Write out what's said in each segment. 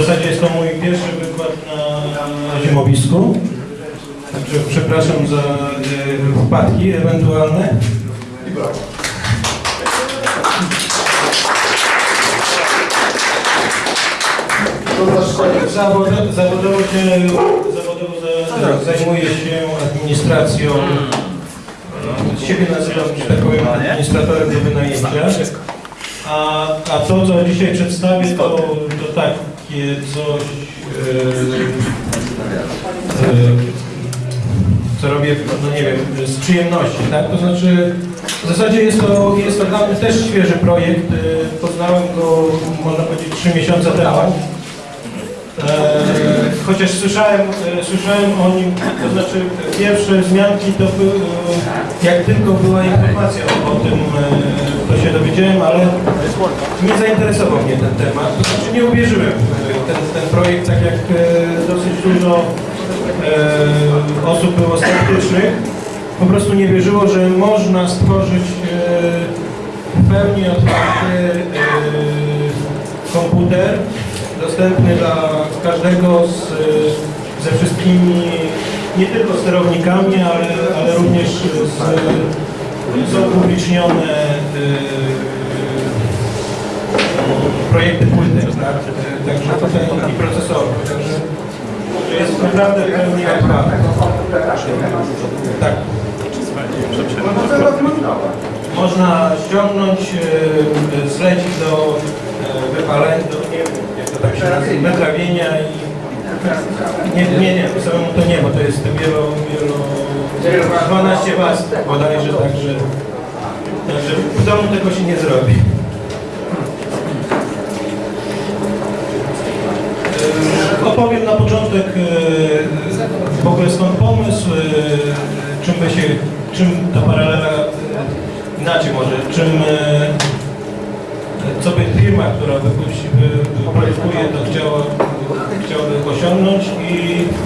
zasadzie jest to mój pierwszy wykład na zimowisku. Także przepraszam za e, wpadki ewentualne. Zawod, zawodowo, się, zawodowo za, zajmuję się administracją. Z siebie nazywam, że tak powiem, administratorem do wynajęcia. A, a to, co dzisiaj przedstawię, to, to takie coś, e, e, co robię, no nie wiem, z przyjemności, tak? To znaczy, w zasadzie jest to, jest to dla mnie też świeży projekt. E, Poznałem go, można powiedzieć, trzy miesiące temu. E, chociaż słyszałem, e, słyszałem o nim, to znaczy pierwsze zmianki to były, e, jak tylko była informacja o, tym, to się dowiedziałem, ale nie zainteresował mnie ten temat. To znaczy nie uwierzyłem w ten, ten projekt, tak jak dosyć dużo osób było sceptycznych. Po prostu nie wierzyło, że można stworzyć w pełni otwarty komputer dostępny dla każdego z, ze wszystkimi, nie tylko sterownikami, ale, ale również z, są upublicznione y, projekty płytek, tak? Także tutaj i procesorowe. Także że jest naprawdę pełni otwarty. Tak. Można ściągnąć, y, zlecić do y, wypalenia, do, nie wiem, naprawienia i nie, nie, nie, samemu to nie, bo to jest wielo, wielo, 12 was bodajże, także, także w domu tego się nie zrobi. E, Opowiem na początek e, w ogóle skąd pomysł, e, czym by się, czym ta paralela, e, inaczej może, czym, e, co by firma, która wypuści, wy- wyprodukuje to chciała, chciałaby osiągnąć i,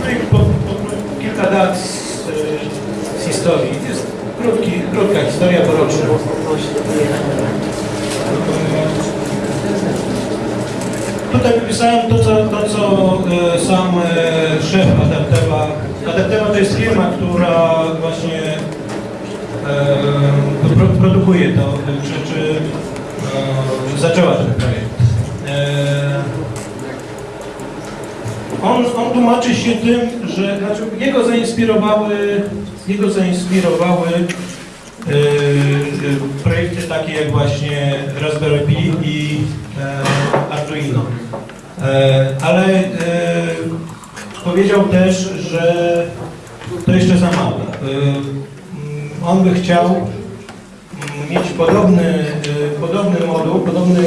no i po, po, kilka dat z, e, z historii. Jest krótki, krótka historia, bo. Tutaj wypisałem to, co, to, co e, sam e, szef Adaptewa. Adaptewa to jest firma, która właśnie e, pro, produkuje to, czy, czy e, zaczęła ten projekt. E, on, on tłumaczy się tym, że znaczy jego zainspirowały, jego zainspirowały e, e, projekty takie jak właśnie Raspberry Pi i Arduino. Ale powiedział też, że to jeszcze za mało. On by chciał mieć podobny, e, podobny moduł, podobny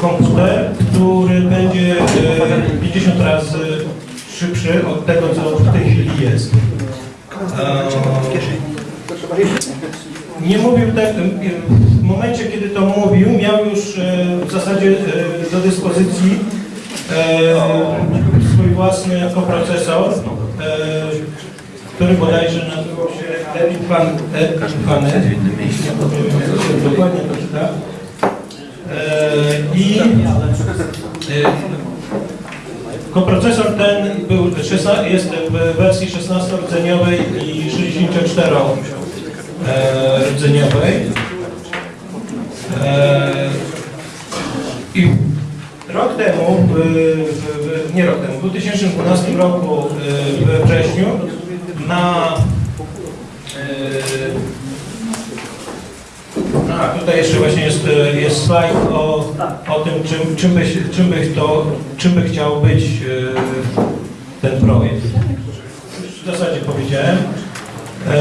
komputer, który będzie e, 50 razy szybszy od tego, co w tej chwili jest. E, nie mówił tak, w momencie, kiedy to mówił, miał już w zasadzie do dyspozycji swój własny koprocesor, który bodajże nazywał się ja to dokładnie to czyta. E, I e, koprocesor ten był 16, jest w wersji 16-rdzeniowej i 64 e, I rok temu, w, w, w, nie rok temu, w 2012 roku we wrześniu na e, a tutaj jeszcze właśnie jest, jest slajd o, o tym, czym, czym, by, się- czym, to, czym by chciał być e, ten projekt. W zasadzie powiedziałem. E,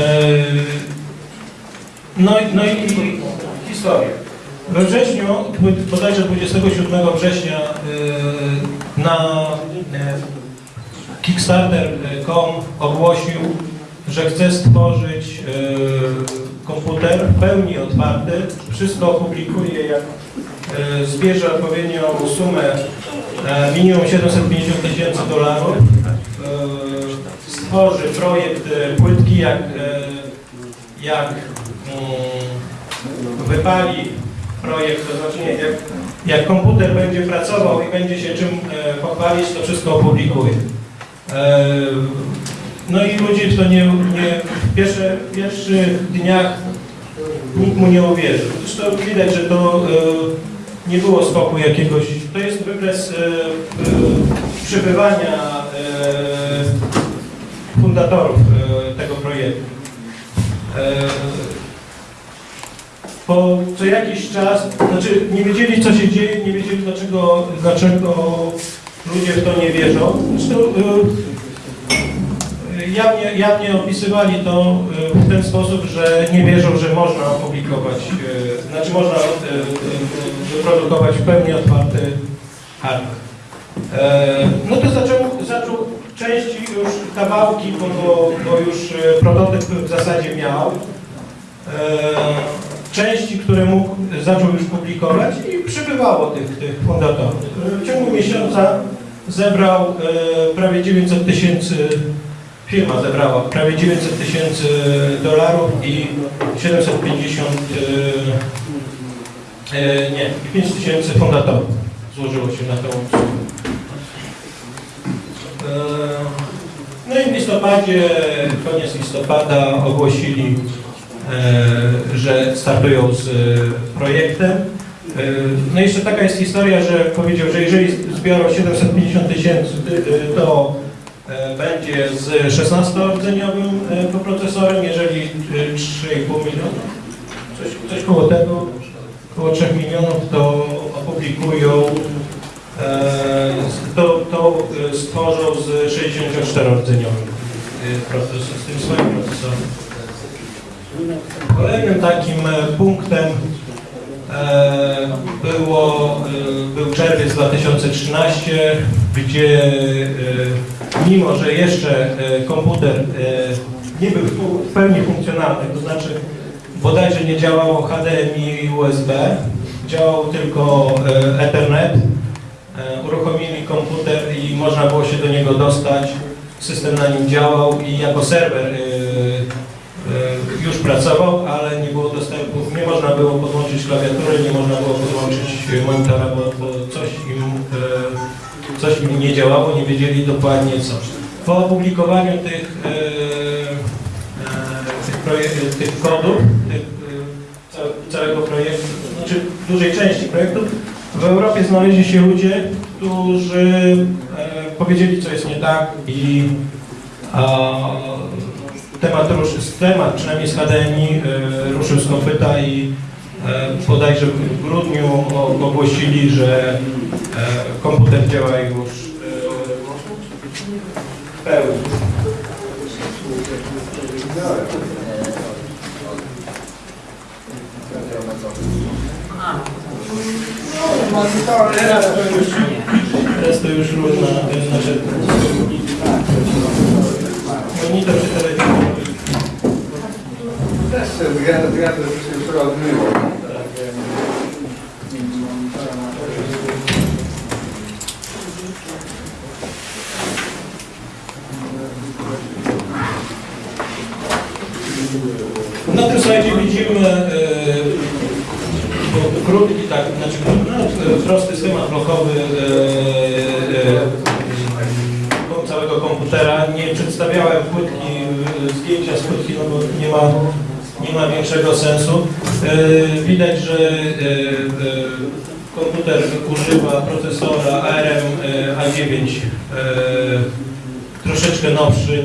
No i, no historia. We wrześniu, bodajże 27 września na Kickstarter.com ogłosił, że chce stworzyć y, komputer w pełni otwarty. Wszystko opublikuje, jak y, zbierze odpowiednią sumę y, minimum 750 tysięcy dolarów. Stworzy projekt płytki, jak, jak mm, wypali projekt, to znaczy nie, jak, jak komputer będzie pracował i będzie się czym e, pochwalić, to wszystko opublikuje. E, no i ludzie w to nie, nie w pierwsze, pierwszych dniach nikt mu nie uwierzył. Zresztą widać, że to e, nie było skoku jakiegoś, to jest wykres e, przybywania e, fundatorów tego projektu. Po co jakiś czas, znaczy nie wiedzieli co się dzieje, nie wiedzieli dlaczego, dlaczego ludzie w to nie wierzą. Zresztą y, jawnie, jawnie opisywali to y, w ten sposób, że nie wierzą, że można opublikować, y, znaczy można wyprodukować w pełni otwarty. E, No to zaczął, zaczął części już kawałki, bo, bo, bo już e, prototyp w zasadzie miał. E, Części, które mógł, zaczął już publikować i przybywało tych, tych fundatorów. E, W ciągu miesiąca zebrał e, prawie 900 tysięcy, firma zebrała prawie 900 tysięcy dolarów i 750, e, e, nie, i 5 tysięcy fundatorów złożyło się na tą usługę. E, No i w listopadzie, koniec listopada ogłosili, e, że startują z e, projektem. E, No jeszcze taka jest historia, że powiedział, że jeżeli zbiorą 750 tysięcy, y, to e, będzie z 16-rdzeniowym e, koprocesorem, jeżeli e, 3,5 miliona, coś, coś koło tego, około 3 milionów, to opublikują to, to stworzą z 64-rdzeniowym procesorem, z tym swoim procesorem. Kolejnym takim punktem było, e, był czerwiec 2013, gdzie e, mimo, że jeszcze e, komputer e, nie był w pełni funkcjonalny, to znaczy bodajże nie działało HDMI i USB, działał tylko e, Ethernet, E, uruchomili komputer i można było się do niego dostać. System na nim działał i jako serwer e, e, już pracował, ale nie było dostępu, nie można było podłączyć klawiatury, nie można było podłączyć monitora, bo, bo coś, im, e, coś im nie działało, nie wiedzieli dokładnie co. Po opublikowaniu tych, e, e, tych, tych kodów, tych, e, ca- całego projektu, znaczy dużej części projektu, w Europie znaleźli się ludzie, którzy e, powiedzieli, co jest nie tak i temat, rusz, temat, przynajmniej z HDMI, e, ruszył z kopyta i e, bodajże w grudniu ogłosili, że e, komputer działa już e, w pełni. Teraz to już, to już różna, e, znaczy monitor czy Na tym slajdzie widzimy e, krótki, tak, znaczy no, prosty schemat blokowy e, e, całego komputera. Nie przedstawiałem płytki, e, zdjęcia z płytki, no bo nie ma, nie ma większego sensu. E, widać, że e, e, komputer używa procesora ARM e, A9 e, troszeczkę nowszy,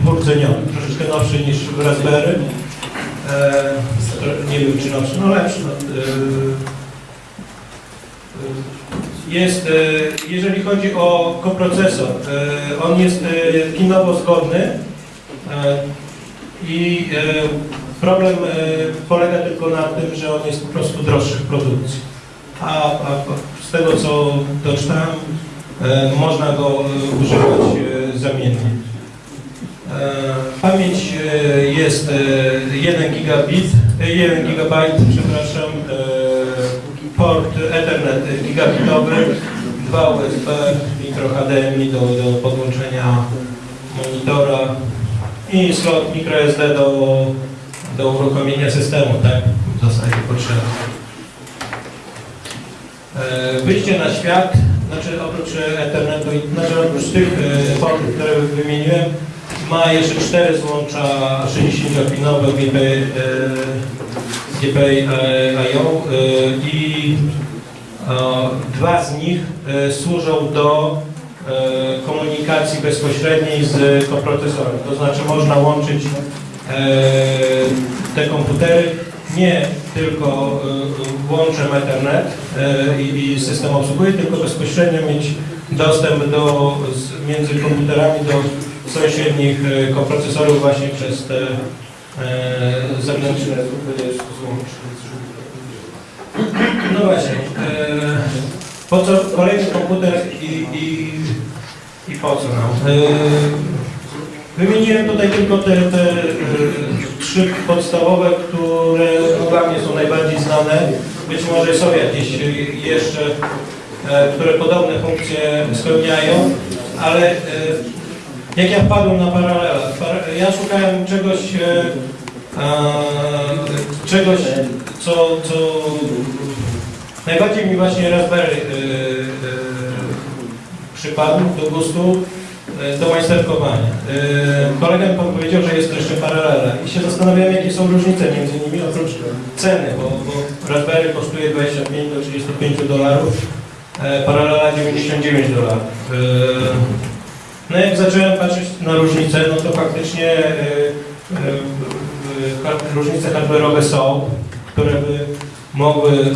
dwurdzeniowy, troszeczkę nowszy niż w Raspberry. Nie wiem czy nowszy, no lepszy. No, jest, jeżeli chodzi o koprocesor, on jest pinowo zgodny i e, problem e, polega tylko na tym, że on jest po prostu droższy w produkcji. A, a z tego co doczytałem, e, można go używać zamiennie. Pamięć jest e, 1 gigabit, e, 1 gigabajt, przepraszam, port Ethernet gigabitowy, 2 USB, mikro HDMI do, do podłączenia monitora i slot microSD do, do uruchomienia systemu, tak? W zasadzie potrzebny. wyjście na świat, znaczy oprócz e, Ethernetu, znaczy oprócz tych e, portów, które wymieniłem, ma jeszcze cztery złącza 60-pinowe GPI, e, e, e, i e, dwa z nich e, służą do e, komunikacji bezpośredniej z koprocesorem. To znaczy można łączyć e, te komputery nie tylko e, łączem Ethernet e, i, system obsługuje, tylko bezpośrednio mieć dostęp do, między komputerami do sąsiednich e, koprocesorów właśnie przez te e, zewnętrzne złącza. No właśnie. Po co kolejny komputer i, i, i po co nam? E, wymieniłem tutaj tylko te, te e, trzy podstawowe, które dla mnie są najbardziej znane. Być może są jakieś jeszcze, e, które podobne funkcje spełniają, ale jak ja wpadłem na paralela, para- ja szukałem czegoś, czegoś, co, co najbardziej mi właśnie Raspberry e, e, przypadł do gustu do majsterkowania. E, Kolega mi powiedział, że jest jeszcze paralela i się zastanawiałem, jakie są różnice między nimi, oprócz ceny, bo, bo Raspberry kosztuje 25 do 35 dolarów, e, paralela 99 dolarów. No jak zacząłem patrzeć na różnice, no to faktycznie różnice hardware'owe są, które by mogły e,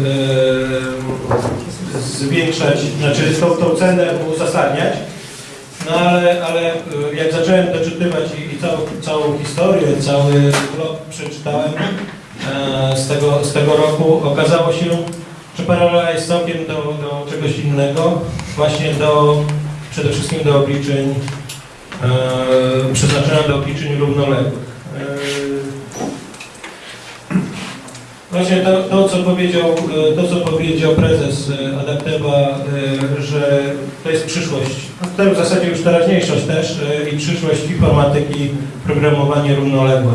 zwiększać, znaczy tą, tą cenę uzasadniać. No ale, ale e, jak zacząłem doczytywać i, i całą, całą historię, cały blog przeczytałem e, z, tego, z tego roku, okazało się, że paralela jest całkiem do, do czegoś innego, właśnie do, przede wszystkim do obliczeń, przeznaczona do obliczeń równoległych. Właśnie to, to, co powiedział, e, to, co powiedział prezes e, Adapteva, e, że to jest przyszłość, no to w zasadzie już teraźniejszość też i przyszłość informatyki, programowanie równoległe.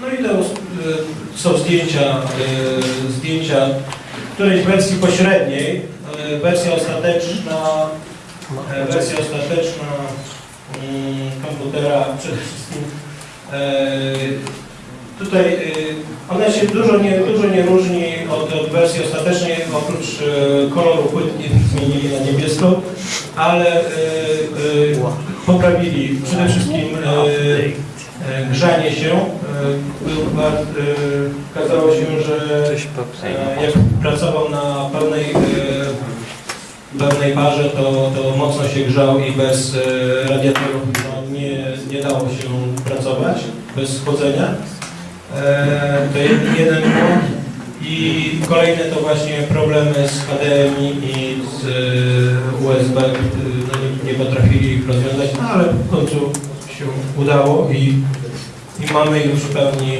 No i to są zdjęcia, zdjęcia którejś wersji pośredniej, wersja ostateczna, wersja ostateczna mm, komputera przede wszystkim. e, Tutaj e, ona się dużo nie, dużo nie różni od, od wersji ostatecznej, oprócz e, koloru płytki zmienili na niebiesko, ale poprawili przede wszystkim grzanie się. Okazało się, że jak pracował na pełnej, pełnej parze, to, to mocno się grzał i bez e, radiatorów no, nie, nie dało się pracować, bez schłodzenia. E, To jed- jeden błąd. I kolejne to właśnie problemy z HDMI i z e, USB, e, no nie, nie potrafili ich rozwiązać, no ale w końcu się udało i, i mamy już w pełni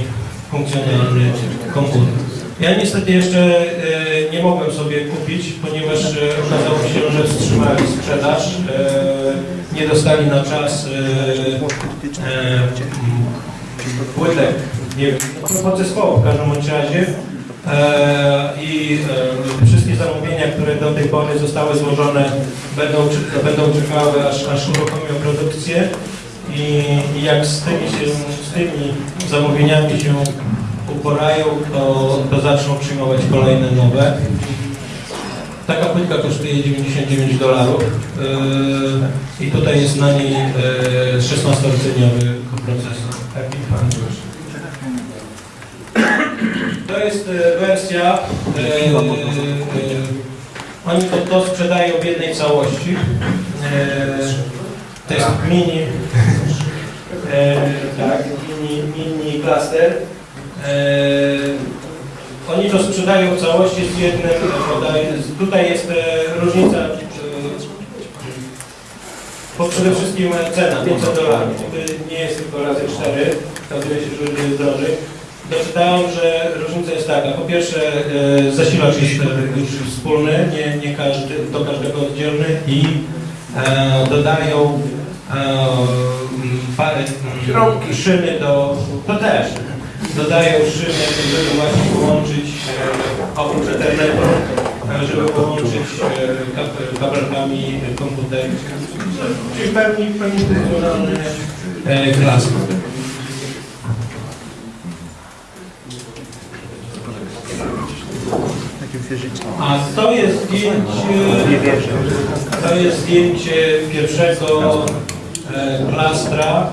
funkcjonalny komputer. Ja niestety jeszcze nie mogłem sobie kupić, ponieważ e, okazało się, że wstrzymali sprzedaż, e, nie dostali na czas e, płytek, nie wiem, no, podzespołu w każdym razie. I wszystkie zamówienia, które do tej pory zostały złożone, będą, będą czekały, aż, aż uruchomią produkcję. I jak z tymi, się, z tymi zamówieniami się uporają, to, to zaczną przyjmować kolejne nowe. Taka płytka kosztuje 99 dolarów yy, i tutaj jest na niej yy, 16-rdzeniowy procesor. Taki fan. To jest e, wersja, e, e, oni to, to sprzedają w jednej całości. E, to jest mini, tak, mini, mini cluster. E, oni to sprzedają w całości z jednym, tutaj jest e, różnica, e, bo przede wszystkim cena 500 dolarów, nie jest tylko razy 4, okazuje się, że jest drożej. Doczytałem, że różnica jest taka. Po pierwsze zasilacz jest już wspólny, nie, nie każdy, do każdego oddzielny i e, dodają e, m, pa, mm, szyny do, to też, dodają szyny, żeby właśnie połączyć e, oprócz Ethernetu, e, żeby połączyć e, kab- kabelkami komputer, czyli w pełni, w pełni. A to jest zdjęcie, to jest zdjęcie pierwszego klastra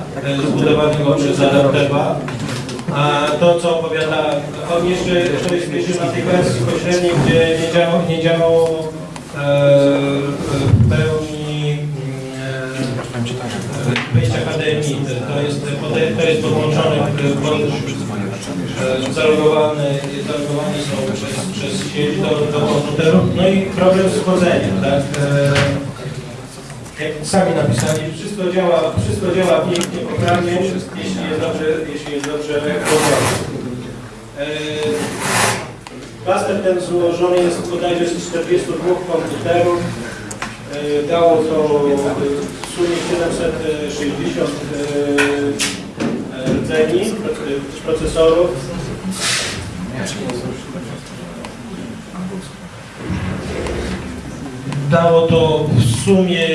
zbudowanego przez Adapteva. A to, co opowiada, on jeszcze, to jest jeszcze na tej wersji pośredniej, gdzie nie działało, nie działało e, w pełni e, wejść akademii. To jest, to jest podłączone pod, e, zalogowane są przez, przez sieć do, do komputerów. No i problem z wchodzeniem, tak? E, jak sami napisali, wszystko działa, wszystko działa pięknie, poprawnie, jeśli jest dobrze, jeśli jest dobrze robione. E, Klaster ten złożony jest bodajże z 42 komputerów. E, Dało to w sumie 760 e, rdzeni, proce- procesorów. Dało to w sumie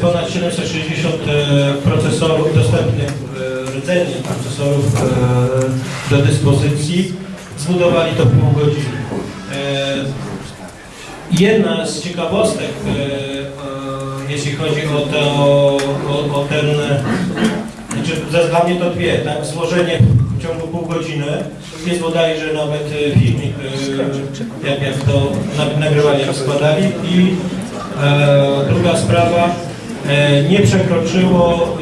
ponad 760 e, procesorów, dostępnych e, rdzeni procesorów e, do dyspozycji. Zbudowali to w pół godziny. E, Jedna z ciekawostek, e, jeśli chodzi o, to, o, o ten, e, znaczy dla mnie to dwie, tak, złożenie w ciągu pół godziny, jest bodajże nawet filmik, jak, jak to na- nagrywali, jak składali i druga sprawa, nie przekroczyło,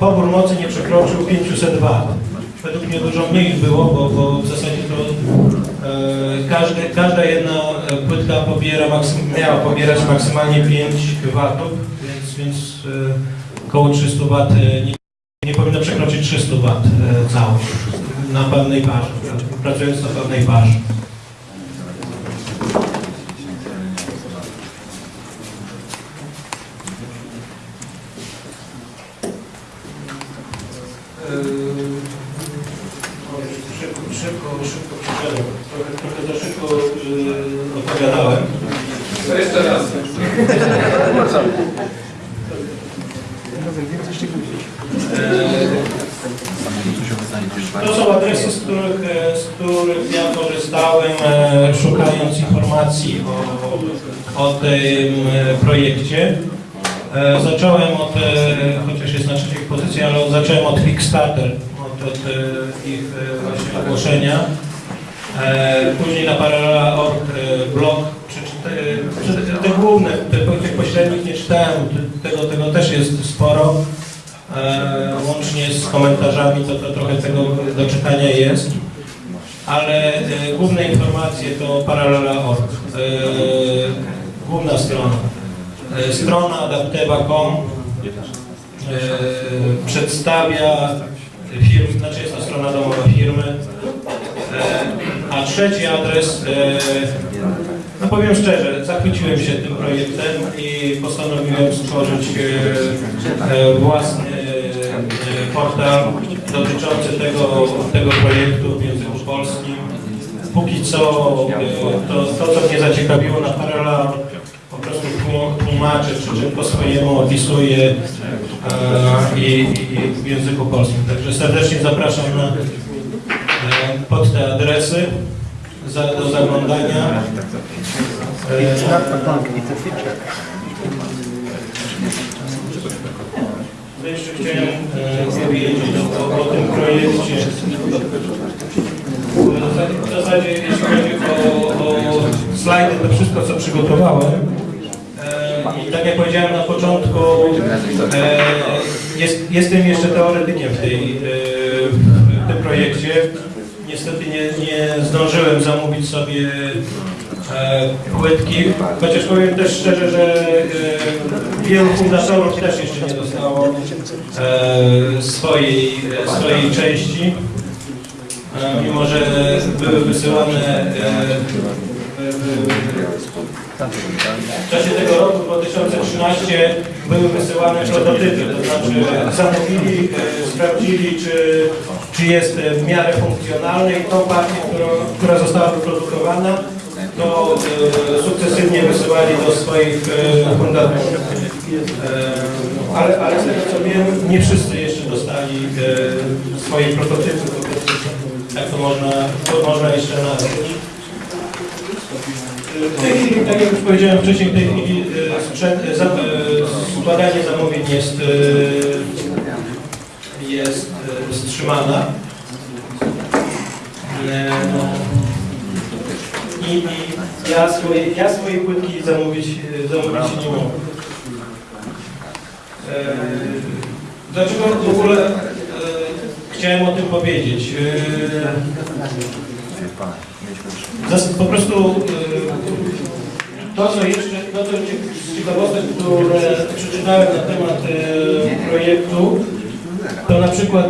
pobór mocy nie przekroczył 500 W. Według mnie dużo mniej było, bo, bo w zasadzie to e, każda jedna e, płytka pobiera miała pobierać maksymalnie 5 watów, więc, więc e, około 300 W nie, nie powinno przekroczyć 300 W e, całość na pewnej parze, pracując na pewnej parze. Szybko, szybko, szybko przyszedłem. Trochę, trochę za szybko yy, opowiadałem. To jeszcze raz. To są adresy, z których, e, z których ja korzystałem, e, szukając informacji o, o tym e, projekcie. Zacząłem od, chociaż jest na trzeciej pozycji, ale zacząłem od Kickstarter, od, od ich właśnie ogłoszenia. Później na Paralela.org e, blog, te, te główne, te, tych pośrednich nie czytałem, te- tego, tego też jest sporo. E, łącznie z komentarzami, to, to trochę tego do czytania jest. Ale e, główne informacje to Paralela.org, e, główna strona. Strona adapteva.com przedstawia firmy, znaczy jest to strona domowa firmy. A trzeci adres, no powiem szczerze, zachwyciłem się tym projektem i postanowiłem stworzyć własny portal dotyczący tego, tego projektu w języku polskim. Póki co e, to, to co mnie zaciekawiło na Paralela, po prostu tłum- tłumaczę, przy czym po swojemu opisuję e, i, i w języku polskim. Także serdecznie zapraszam na, e, pod te adresy za, do zaglądania. E, jeszcze chciałem e, powiedzieć o, o tym projekcie. W zasadzie- W zasadzie jeśli chodzi o, o slajdy, to wszystko co przygotowałem. E, I tak jak powiedziałem na początku, e, jest, jestem jeszcze teoretykiem w, tej, e, w tym projekcie. Niestety nie, nie zdążyłem zamówić sobie e, płytki, chociaż powiem też szczerze, że e, wielu fundatorów też jeszcze nie dostało e, swojej, e, swojej części, e, mimo że były wysyłane e, e, e, W czasie tego roku 2013 były wysyłane prototypy, to znaczy zamówili, e, sprawdzili, czy, czy jest e, w miarę funkcjonalny i tą partię, którą, która została wyprodukowana, to e, sukcesywnie wysyłali do swoich e, fundatorów. E, ale, ale z tego co wiem, nie wszyscy jeszcze dostali swoje prototypy, tak to można, to można jeszcze nazwać. W tej chwili, tak jak już powiedziałem wcześniej, w tej chwili sprzęt, za, składanie zamówień jest, jest wstrzymana. I, ja, swoje, ja swojej płytki zamówić, e, zamówić nie mogę. E, Dlaczego w ogóle e, chciałem o tym powiedzieć? Po prostu to, co jeszcze, to, co ciekawostek, które przeczytałem na temat projektu, to na przykład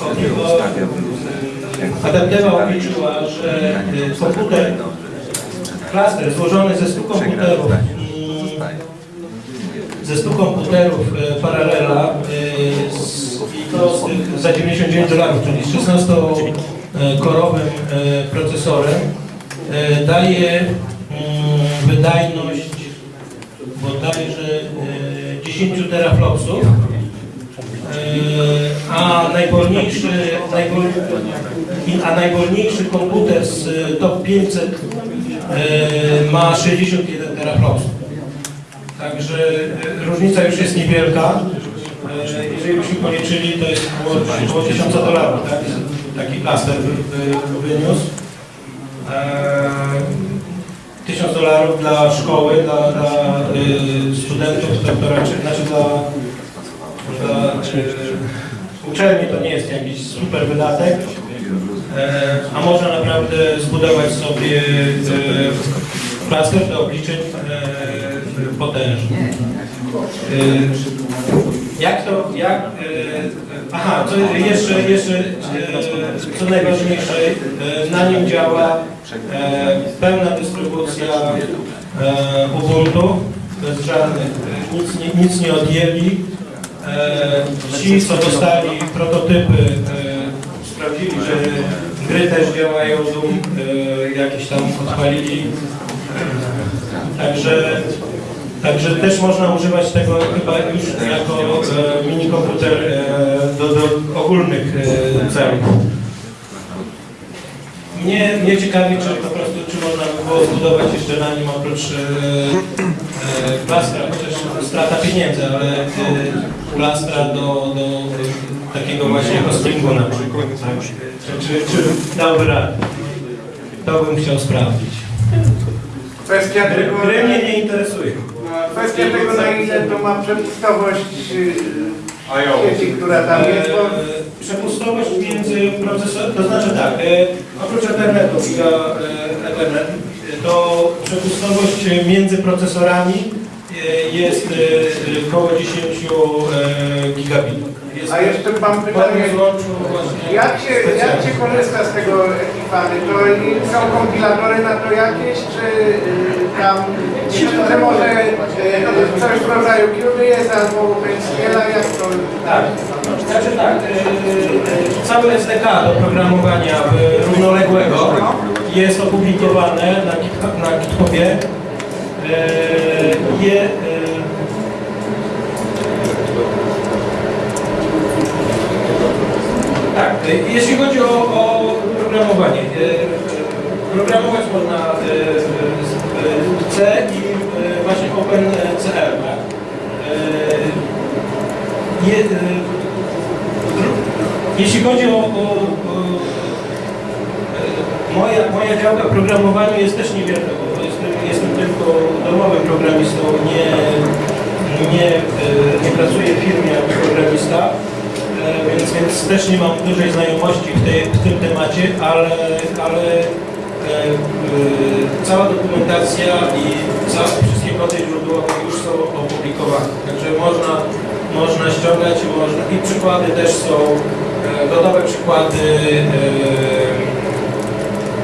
o- o- Adaptewa obliczyła, że e, komputer, klaster złożony ze 100 komputerów, ze 100 komputerów e, Paralela e, z, i to z tych za 99 dolarów, czyli z 16-korowym e, procesorem daje mm, wydajność bodajże e, 10 teraflopsów, a najwolniejszy, najwol, a najwolniejszy komputer z e, top 500 e, ma 61 teraflopsów. Także e, różnica już jest niewielka. E, Jeżeli byśmy policzyli, to jest około, około 1000 dolarów, tak? Taki klaster wy- wy- wyniósł. E, 1000 dolarów dla szkoły, dla, dla studentów, to, to raczej, znaczy dla, dla y, uczelni to nie jest jakiś super wydatek, e, a można naprawdę zbudować sobie y, klaster do obliczeń e, potężnych. Y, Jak to, jak, e, aha, co jeszcze, jeszcze, e, co najważniejsze, e, na nim działa e, pełna dystrybucja e, Ubuntu, bez żadnych, e, nic, nic nie odjęli. E, Ci, co dostali prototypy, e, sprawdzili, że gry też działają, Doom e, jakieś tam odpalili. Także Także też można używać tego chyba już jako mini komputer do, do ogólnych celów. Mnie, mnie ciekawi, czy po prostu, czy można by było zbudować jeszcze na nim oprócz e, e, plastra, chociaż strata pieniędzy, ale e, plastra do, do takiego właśnie hostingu na przykład. Tak? Czy, czy, czy dałby radę? To bym chciał sprawdzić. Kwestia tego, gry mnie nie interesują. kwestia tego na ile to ma przepustowość y, sieci, która tam jest, bo E, Przepustowość między procesorem, to znaczy tak, e, oprócz Ethernetu, giga, e, Ethernet, e, to przepustowość między procesorami e, jest e, około 10 e, gigabitów. Jest A jeszcze mam pytanie, jak się, jak się korzysta z tego ekipany? To są kompilatory na to jakieś, czy tam, że może y, coś w rodzaju QBS albo OpenSCala, jak to? Tak, znaczy tak, e, e, cały SDK do programowania e, równoległego jest opublikowane na, na GitHubie. E, Je, e, tak, e, jeśli chodzi o, o programowanie, e, programować można e, e, I e, właśnie OpenCL. Tak? E, je, e, jeśli chodzi o, o, o e, moja, moja działka w programowaniu jest też niewielka, bo jestem, jestem tylko domowym programistą, nie, nie, e, nie pracuję w firmie jako programista, e, więc, więc też nie mam dużej znajomości w, tej, w tym temacie, ale, ale e, e, cała dokumentacja i wszystkie kody źródłowe już są opublikowane. Także można, można ściągać i, można, i przykłady też są, e, gotowe przykłady e,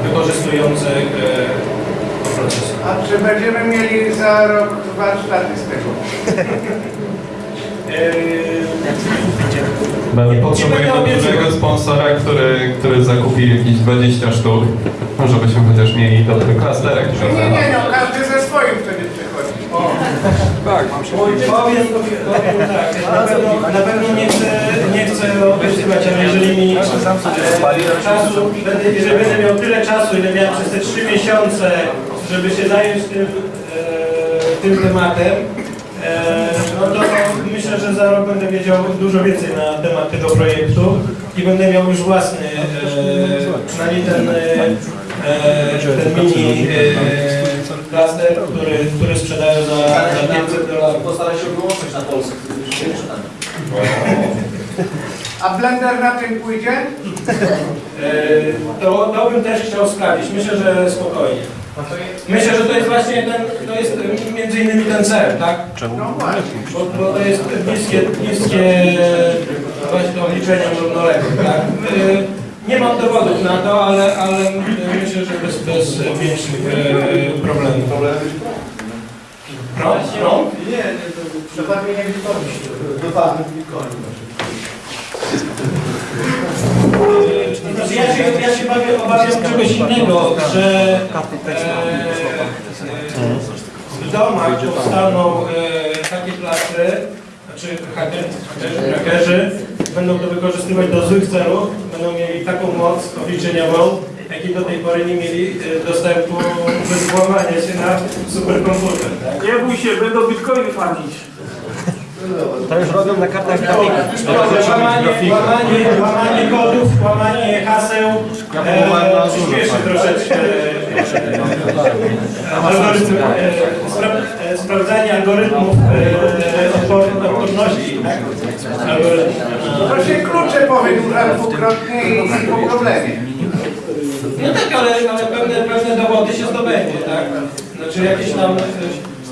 wykorzystujące e, proces. A czy będziemy mieli za rok warsztaty z tego? Potrzebujemy dużego sponsora, który, który zakupi jakieś 20 sztuk. Może byśmy chociaż mieli dobry klasterek Nie, nie, nie, no każdy ze swoim wtedy przychodzi. Tak, Powiem, powiem tak, na pewno, na pewno nie chcę, nie chcę obiecywać, ale jeżeli mi e, czasu, jeżeli będę miał tyle czasu, ile miałem przez te trzy miesiące, żeby się zająć tym, e, tym tematem, e, no to myślę, że za rok będę wiedział dużo więcej na temat tego projektu i będę miał już własny, e, przynajmniej ten, e, ten mini e, klaster, który, który sprzedają za, za 500 dolarów. Postaraj się wyłączyć na Polsce. A blender na tym pójdzie? E, To, to bym też chciał sprawdzić. Myślę, że spokojnie. Myślę, że to jest właśnie ten, to jest między innymi ten cel, tak? No właśnie. Bo, bo to jest bliskie, bliskie właśnie obliczeniom równoległym, tak? E, Nie mam dowodów na to, ale, ale myślę, że bez, bez większych e, problemów. Prąd? Prąd? Nie, nie, to przebawienie Bitcoin. Wypadek Bitcoin. Ja się, ja się bawię, obawiam czegoś innego, że e, w domach powstaną e, takie klasy, znaczy haker, hakerzy, hakerzy będą to wykorzystywać do złych celów, będą mieli taką moc obliczeniową, jakiej do tej pory nie mieli e, dostępu bez włamania się na superkomputer. Tak? Nie bój się, będą bitcoiny farmić. To już robią na kartach graficznych. Łamanie, łamanie, łamanie kodów, łamanie haseł e, przyspieszy troszeczkę e, sprawdzanie algorytmów e, odpor, odporności. Tak? To się klucze powydłuża dwukrotnie i po problemie. No tak, ale, ale pewne, pewne dowody się zdobędzie, tak? Znaczy jakieś tam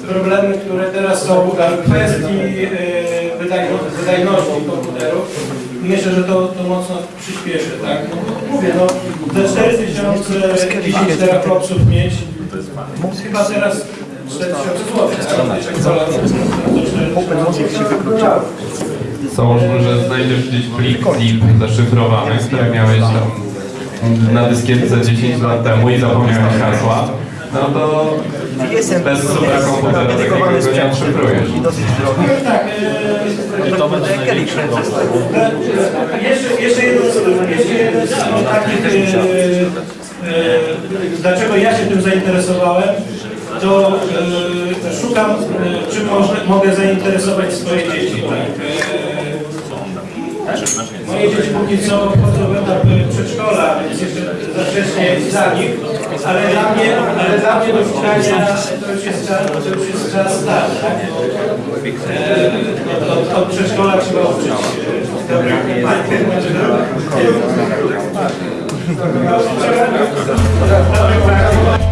problemy, które teraz są w kwestii e, wydajno, wydajności komputerów, myślę, że to, to mocno przyspieszy, tak? No, mówię, no, za 4000 10 teraflopsów mieć, chyba teraz 4000 zł? Założmy, że znajdziesz gdzieś plik zip zaszyfrowany, który miałeś tam na dyskietce 10 lat temu i zapomniałeś hasła. No to Jestem bez superkomputera takiego go nie odszyfrujesz. e, To będzie Jeszcze, jedno, jedno z takich, dlaczego ja się tym zainteresowałem, to e, szukam, e, można, mogę zainteresować swoje dzieci. Tak? E, moje dzieci póki co wchodzą w etap przedszkola, więc jeszcze za wcześnie dla nich, ale dla mnie, ale dla mnie do czytania to już jest czas, to już jest czas. Tak? E, od, od, przedszkola trzeba uczyć dobrych Trzeba